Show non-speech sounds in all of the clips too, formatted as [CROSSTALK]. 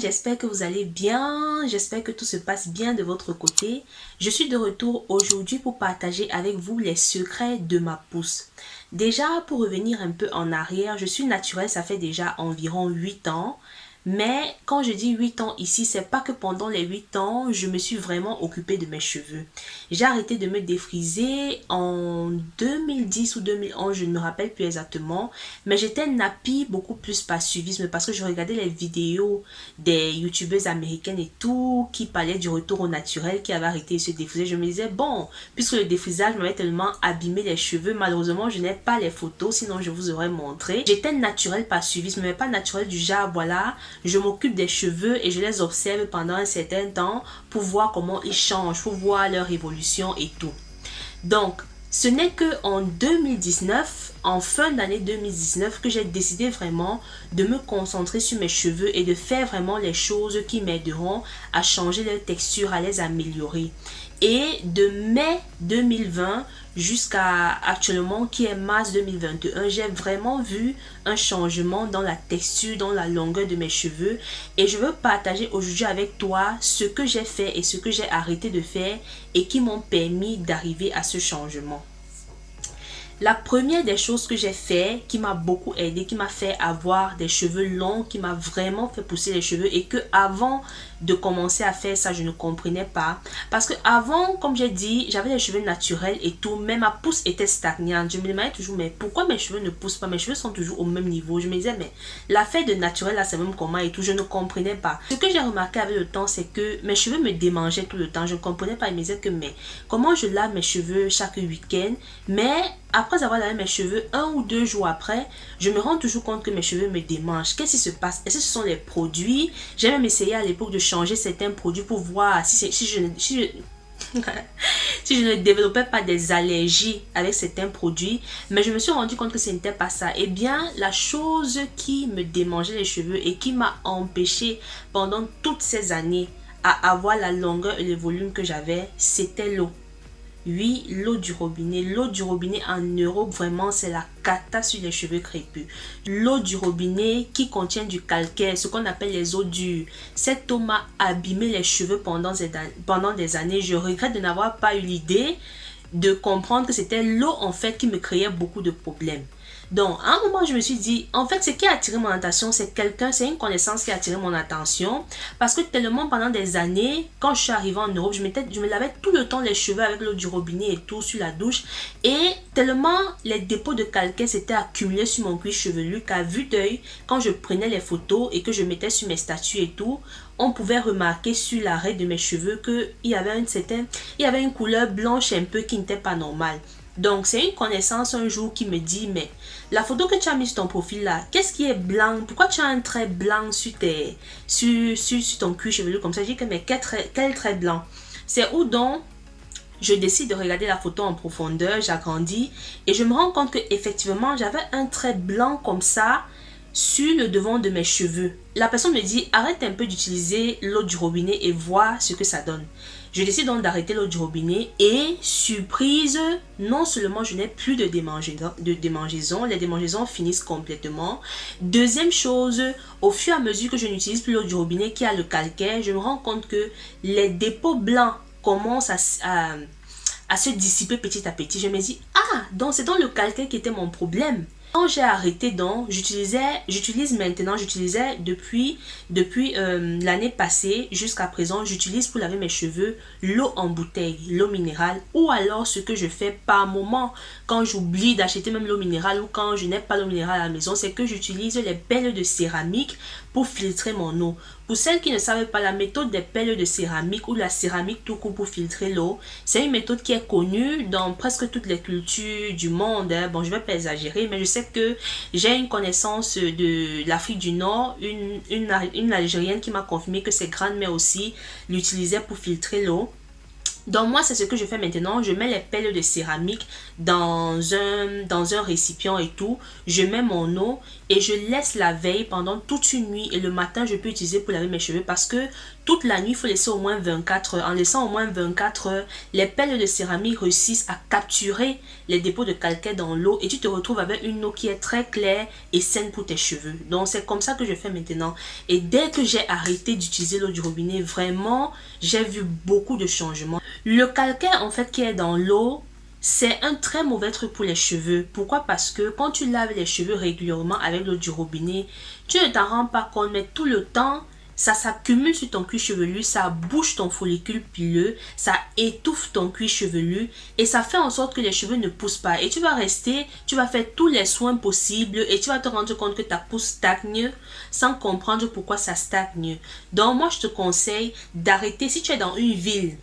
j'espère que vous allez bien, j'espère que tout se passe bien de votre côté. Je suis de retour aujourd'hui pour partager avec vous les secrets de ma pousse. Déjà, pour revenir un peu en arrière, je suis naturelle, ça fait déjà environ 8 ans. Mais quand je dis 8 ans ici, c'est pas que pendant les 8 ans, je me suis vraiment occupée de mes cheveux. J'ai arrêté de me défriser en 2010 ou 2011, je ne me rappelle plus exactement. Mais j'étais nappie beaucoup plus par suivisme parce que je regardais les vidéos des youtubeuses américaines et tout qui parlaient du retour au naturel, qui avaient arrêté de se défriser. Je me disais, bon, puisque le défrisage m'avait tellement abîmé les cheveux, malheureusement, je n'ai pas les photos, sinon je vous aurais montré. J'étais naturelle par suivisme, mais pas naturelle du genre, voilà, je m'occupe des cheveux et je les observe pendant un certain temps pour voir comment ils changent, pour voir leur évolution et tout. Donc, ce n'est que en 2019, en fin d'année 2019, que j'ai décidé vraiment de me concentrer sur mes cheveux et de faire vraiment les choses qui m'aideront à changer leur texture, à les améliorer. Et de mai 2020 jusqu'à actuellement qui est mars 2021, j'ai vraiment vu un changement dans la texture, dans la longueur de mes cheveux. Et je veux partager aujourd'hui avec toi ce que j'ai fait et ce que j'ai arrêté de faire et qui m'ont permis d'arriver à ce changement. La première des choses que j'ai fait, qui m'a beaucoup aidé, qui m'a fait avoir des cheveux longs, qui m'a vraiment fait pousser les cheveux et que avant de commencer à faire ça, je ne comprenais pas. Parce que avant, comme j'ai dit, j'avais des cheveux naturels et tout, mais ma pousse était stagnante. Je me demandais toujours, mais pourquoi mes cheveux ne poussent pas? Mes cheveux sont toujours au même niveau. Je me disais, mais l'affaire de naturel, là, c'est même comment et tout. Je ne comprenais pas. Ce que j'ai remarqué avec le temps, c'est que mes cheveux me démangeaient tout le temps. Je ne comprenais pas. Je me disais que, mais comment je lave mes cheveux chaque week-end? Mais après avoir lavé mes cheveux, un ou deux jours après, je me rends toujours compte que mes cheveux me démangent. Qu'est-ce qui se passe? Est-ce que ce sont les produits? J'ai même essayé à l'époque de changer certains produits pour voir si, je [LAUGHS] si je ne développais pas des allergies avec certains produits, mais je me suis rendu compte que ce n'était pas ça. Eh bien, la chose qui me démangeait les cheveux et qui m'a empêché pendant toutes ces années à avoir la longueur et le volume que j'avais, c'était l'eau. Oui, l'eau du robinet. L'eau du robinet en Europe, vraiment, c'est la cata sur les cheveux crépus. L'eau du robinet qui contient du calcaire, ce qu'on appelle les eaux dures. Cette eau m'a abîmé les cheveux pendant, pendant des années. Je regrette de n'avoir pas eu l'idée de comprendre que c'était l'eau en fait qui me créait beaucoup de problèmes. Donc, à un moment, je me suis dit, en fait, ce qui a attiré mon attention, c'est quelqu'un, c'est une connaissance qui a attiré mon attention. Parce que tellement pendant des années, quand je suis arrivée en Europe, je, me lavais tout le temps les cheveux avec l'eau du robinet et tout sur la douche. Et tellement les dépôts de calcaire s'étaient accumulés sur mon cuir chevelu qu'à vue d'œil, quand je prenais les photos et que je mettais sur mes statues et tout, on pouvait remarquer sur l'arrêt de mes cheveux qu'il y avait une certaine, il y avait une couleur blanche un peu qui n'était pas normale. Donc, c'est une connaissance un jour qui me dit, mais la photo que tu as mise sur ton profil là, qu'est-ce qui est blanc? Pourquoi tu as un trait blanc sur, tes, sur, sur, ton cuir chevelu comme ça? Je dis que, mais quel trait, quel trait blanc? C'est où donc je décide de regarder la photo en profondeur, j'agrandis et je me rends compte que effectivement j'avais un trait blanc comme ça sur le devant de mes cheveux. La personne me dit arrête un peu d'utiliser l'eau du robinet et vois ce que ça donne. Je décide donc d'arrêter l'eau du robinet et surprise, non seulement je n'ai plus de démangeaison, les démangeaisons finissent complètement. Deuxième chose, au fur et à mesure que je n'utilise plus l'eau du robinet qui a le calcaire, je me rends compte que les dépôts blancs commencent à se dissiper petit à petit. Je me dis, ah, donc c'est dans le calcaire qui était mon problème. Quand j'ai arrêté donc, j'utilisais, j'utilise maintenant, j'utilisais depuis, depuis euh, l'année passée jusqu'à présent, j'utilise pour laver mes cheveux l'eau en bouteille, l'eau minérale ou alors ce que je fais par moment. Quand j'oublie d'acheter même l'eau minérale ou quand je n'ai pas l'eau minérale à la maison, c'est que j'utilise les pelles de céramique pour filtrer mon eau. Pour celles qui ne savent pas la méthode des pelles de céramique ou la céramique tout court pour filtrer l'eau, c'est une méthode qui est connue dans presque toutes les cultures du monde. Hein. Bon, je vais pas exagérer, mais je sais que j'ai une connaissance de l'Afrique du Nord, une Algérienne qui m'a confirmé que ses grandes-mères aussi l'utilisaient pour filtrer l'eau. Donc moi, c'est ce que je fais maintenant. Je mets les pelles de céramique dans un, dans un récipient et tout. Je mets mon eau et je laisse la veille pendant toute une nuit. Et le matin, je peux utiliser pour laver mes cheveux parce que toute la nuit, il faut laisser au moins 24 heures. En laissant au moins 24 heures, les pelles de céramique réussissent à capturer les dépôts de calcaire dans l'eau et tu te retrouves avec une eau qui est très claire et saine pour tes cheveux. Donc c'est comme ça que je fais maintenant. Et dès que j'ai arrêté d'utiliser l'eau du robinet, vraiment, j'ai vu beaucoup de changements. Le calcaire en fait qui est dans l'eau, c'est un très mauvais truc pour les cheveux. Pourquoi? Parce que quand tu laves les cheveux régulièrement avec l'eau du robinet, tu ne t'en rends pas compte, mais tout le temps, ça s'accumule sur ton cuir chevelu, ça bouge ton follicule pileux, ça étouffe ton cuir chevelu et ça fait en sorte que les cheveux ne poussent pas. Et tu vas rester, tu vas faire tous les soins possibles et tu vas te rendre compte que ta pousse stagne sans comprendre pourquoi ça stagne. Donc moi je te conseille d'arrêter si tu es dans une ville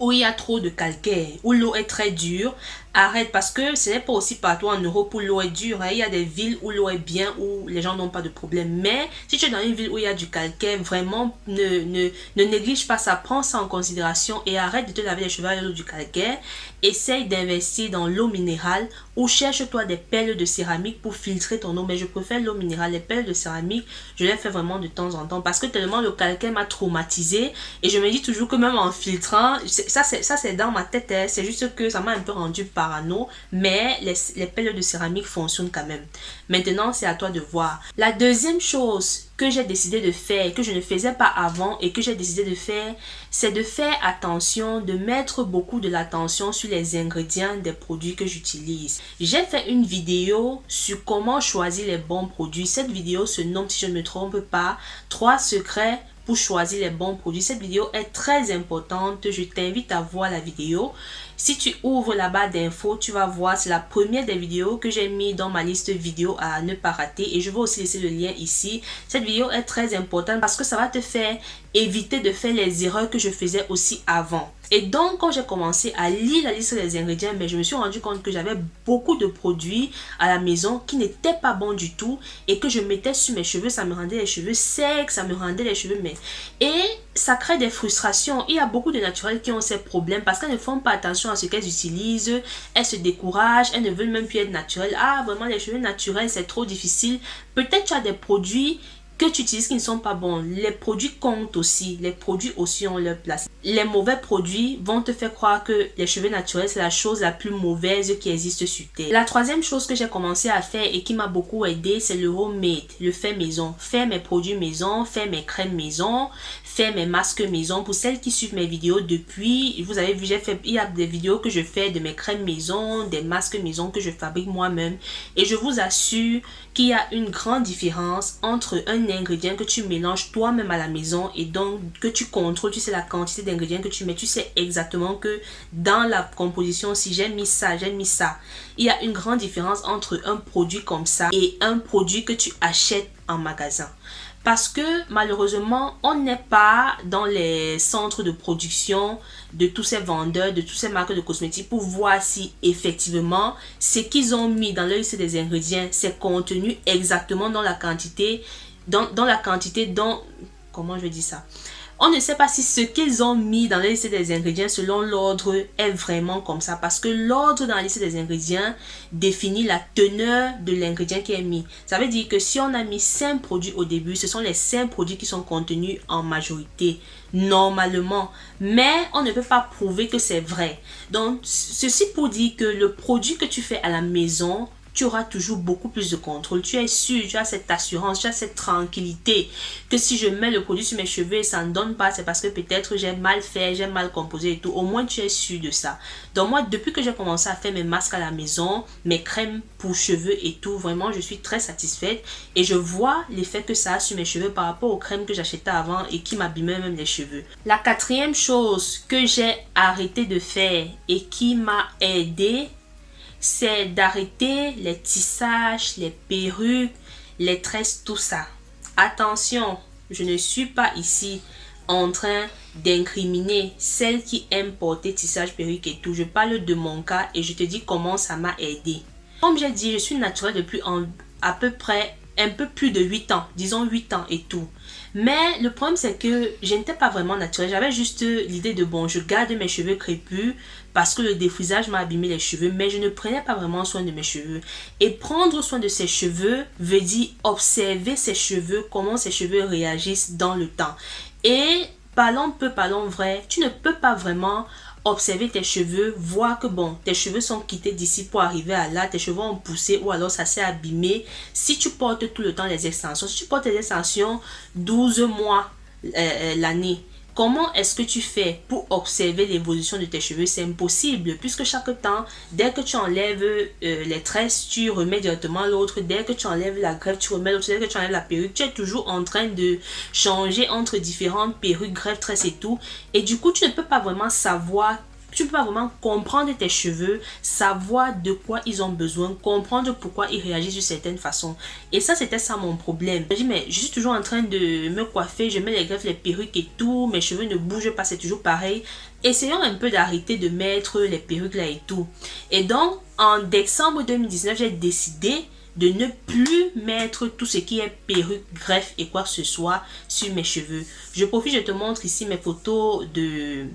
où il y a trop de calcaire, où l'eau est très dure, arrête parce que ce n'est pas aussi partout en Europe où l'eau est dure. Hein. Il y a des villes où l'eau est bien, où les gens n'ont pas de problème. Mais si tu es dans une ville où il y a du calcaire, vraiment ne, ne, ne néglige pas ça. Prends ça en considération et arrête de te laver les cheveux avec l'eau du calcaire. Essaye d'investir dans l'eau minérale ou cherche-toi des pelles de céramique pour filtrer ton eau. Mais je préfère l'eau minérale. Les pelles de céramique, je les fais vraiment de temps en temps parce que tellement le calcaire m'a traumatisé. Et je me dis toujours que même en filtrant, ça c'est dans ma tête. Hein. C'est juste que ça m'a un peu rendu mais les, les pelles de céramique fonctionnent quand même. Maintenant, c'est à toi de voir. La deuxième chose que j'ai décidé de faire, que je ne faisais pas avant et que j'ai décidé de faire, c'est de faire attention, de mettre beaucoup de l'attention sur les ingrédients des produits que j'utilise. J'ai fait une vidéo sur comment choisir les bons produits. Cette vidéo se nomme, si je ne me trompe pas, 3 secrets pour choisir les bons produits. Cette vidéo est très importante. Je t'invite à voir la vidéo. Si tu ouvres la barre d'infos, tu vas voir, c'est la première des vidéos que j'ai mis dans ma liste vidéo à ne pas rater. Et je vais aussi laisser le lien ici. Cette vidéo est très importante parce que ça va te faire éviter de faire les erreurs que je faisais aussi avant. Et donc, quand j'ai commencé à lire la liste des ingrédients, mais ben, je me suis rendu compte que j'avais beaucoup de produits à la maison qui n'étaient pas bons du tout et que je mettais sur mes cheveux. Ça me rendait les cheveux secs, ça me rendait les cheveux mais Et ça crée des frustrations. Il y a beaucoup de naturels qui ont ces problèmes parce qu'elles ne font pas attention à ce qu'elles utilisent. Elles se découragent, elles ne veulent même plus être naturelles. Ah, vraiment, les cheveux naturels, c'est trop difficile. Peut-être tu as des produits que tu utilises qui ne sont pas bons. Les produits comptent aussi. Les produits aussi ont leur place. Les mauvais produits vont te faire croire que les cheveux naturels, c'est la chose la plus mauvaise qui existe sur Terre. La troisième chose que j'ai commencé à faire et qui m'a beaucoup aidé, c'est le homemade, le fait maison. Faire mes produits maison, faire mes crèmes maison, faire mes masques maison. Pour celles qui suivent mes vidéos depuis, vous avez vu, j'ai fait, il y a des vidéos que je fais de mes crèmes maison, des masques maison que je fabrique moi-même. Et je vous assure qu'il y a une grande différence entre un ingrédient que tu mélanges toi-même à la maison et donc que tu contrôles, tu sais la quantité d'ingrédients que tu mets, tu sais exactement que dans la composition, si j'ai mis ça, j'ai mis ça. Il y a une grande différence entre un produit comme ça et un produit que tu achètes en magasin. Parce que malheureusement, on n'est pas dans les centres de production de tous ces vendeurs, de toutes ces marques de cosmétiques pour voir si effectivement ce qu'ils ont mis dans leur liste des ingrédients, c'est contenu exactement dans la quantité dans, dans la quantité dont... Comment je dis ça? On ne sait pas si ce qu'ils ont mis dans la liste des ingrédients selon l'ordre est vraiment comme ça. Parce que l'ordre dans la liste des ingrédients définit la teneur de l'ingrédient qui est mis. Ça veut dire que si on a mis 5 produits au début, ce sont les 5 produits qui sont contenus en majorité. Normalement. Mais on ne peut pas prouver que c'est vrai. Donc, ceci pour dire que le produit que tu fais à la maison tu auras toujours beaucoup plus de contrôle. Tu es sûr, tu as cette assurance, tu as cette tranquillité que si je mets le produit sur mes cheveux et ça ne donne pas, c'est parce que peut-être j'ai mal fait, j'ai mal composé et tout. Au moins, tu es sûr de ça. Donc moi, depuis que j'ai commencé à faire mes masques à la maison, mes crèmes pour cheveux et tout, vraiment, je suis très satisfaite et je vois l'effet que ça a sur mes cheveux par rapport aux crèmes que j'achetais avant et qui m'abîmaient même les cheveux. La quatrième chose que j'ai arrêté de faire et qui m'a aidé c'est d'arrêter les tissages, les perruques, les tresses, tout ça. Attention, je ne suis pas ici en train d'incriminer celles qui aiment porter tissage, perruque et tout. Je parle de mon cas et je te dis comment ça m'a aidé. Comme j'ai dit, je suis naturelle depuis à peu près un peu plus de 8 ans, disons 8 ans et tout. Mais le problème c'est que je n'étais pas vraiment naturelle. J'avais juste l'idée de bon, je garde mes cheveux crépus parce que le défrisage m'a abîmé les cheveux, mais je ne prenais pas vraiment soin de mes cheveux. Et prendre soin de ses cheveux veut dire observer ses cheveux, comment ses cheveux réagissent dans le temps. Et parlons peu, parlons vrai, tu ne peux pas vraiment observer tes cheveux, voir que bon, tes cheveux sont quittés d'ici pour arriver à là, tes cheveux ont poussé ou alors ça s'est abîmé. Si tu portes tout le temps les extensions, si tu portes les extensions 12 mois euh, euh, l'année, Comment est-ce que tu fais pour observer l'évolution de tes cheveux? C'est impossible puisque chaque temps, dès que tu enlèves euh, les tresses, tu remets directement l'autre. Dès que tu enlèves la greffe, tu remets l'autre. Dès que tu enlèves la perruque, tu es toujours en train de changer entre différentes perruques, greffes, tresses et tout. Et du coup, tu ne peux pas vraiment savoir tu pas vraiment comprendre tes cheveux, savoir de quoi ils ont besoin, comprendre pourquoi ils réagissent de certaines façons. Et ça, c'était ça mon problème. Je mais je suis toujours en train de me coiffer, je mets les greffes, les perruques et tout, mes cheveux ne bougent pas, c'est toujours pareil. Essayons un peu d'arrêter de mettre les perruques là et tout. Et donc, en décembre 2019, j'ai décidé de ne plus mettre tout ce qui est perruque, greffe et quoi que ce soit sur mes cheveux. Je profite, je te montre ici mes photos de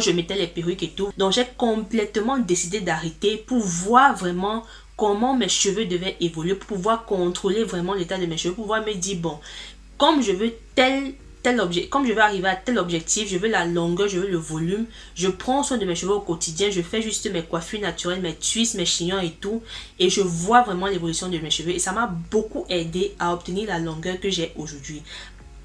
je mettais les perruques et tout. Donc j'ai complètement décidé d'arrêter pour voir vraiment comment mes cheveux devaient évoluer, pour pouvoir contrôler vraiment l'état de mes cheveux, pour pouvoir me dire, bon, comme je veux tel tel objet, comme je veux arriver à tel objectif, je veux la longueur, je veux le volume, je prends soin de mes cheveux au quotidien, je fais juste mes coiffures naturelles, mes twists, mes chignons et tout, et je vois vraiment l'évolution de mes cheveux et ça m'a beaucoup aidé à obtenir la longueur que j'ai aujourd'hui.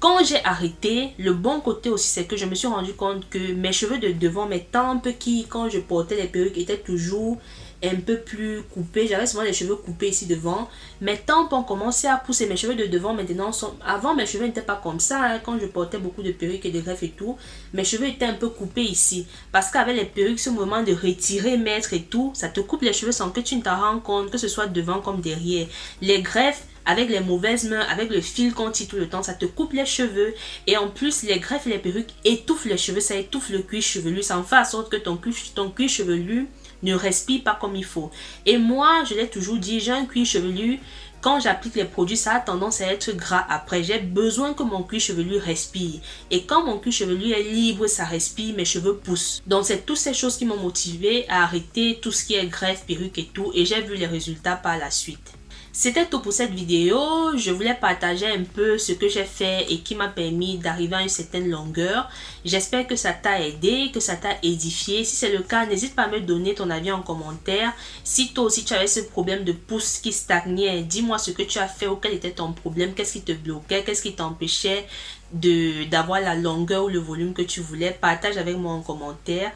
Quand j'ai arrêté, le bon côté aussi, c'est que je me suis rendu compte que mes cheveux de devant, mes tempes qui, quand je portais les perruques, étaient toujours un peu plus coupés. J'avais souvent les cheveux coupés ici devant. Mes tempes ont commencé à pousser. Mes cheveux de devant maintenant. Avant, mes cheveux n'étaient pas comme ça. Hein, quand je portais beaucoup de perruques et de greffes et tout, mes cheveux étaient un peu coupés ici. Parce qu'avec les perruques, ce moment de retirer, mettre et tout, ça te coupe les cheveux sans que tu ne t'en rends compte, que ce soit devant comme derrière. Les greffes, avec les mauvaises mains, avec le fil qu'on tire tout le temps, ça te coupe les cheveux. Et en plus, les greffes et les perruques étouffent les cheveux, ça étouffe le cuir chevelu. Ça en fait en sorte que ton cuir, chevelu ne respire pas comme il faut. Et moi, je l'ai toujours dit, j'ai un cuir chevelu. Quand j'applique les produits, ça a tendance à être gras après. J'ai besoin que mon cuir chevelu respire. Et quand mon cuir chevelu est libre, ça respire, mes cheveux poussent. Donc, c'est toutes ces choses qui m'ont motivé à arrêter tout ce qui est greffe, perruque et tout. Et j'ai vu les résultats par la suite. C'était tout pour cette vidéo. Je voulais partager un peu ce que j'ai fait et qui m'a permis d'arriver à une certaine longueur. J'espère que ça t'a aidé, que ça t'a édifié. Si c'est le cas, n'hésite pas à me donner ton avis en commentaire. Si toi aussi tu avais ce problème de pouce qui stagnait, dis-moi ce que tu as fait ou quel était ton problème, qu'est-ce qui te bloquait, qu'est-ce qui t'empêchait d'avoir la longueur ou le volume que tu voulais. Partage avec moi en commentaire.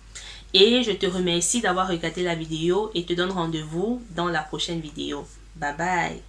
Et je te remercie d'avoir regardé la vidéo et te donne rendez-vous dans la prochaine vidéo. Bye bye.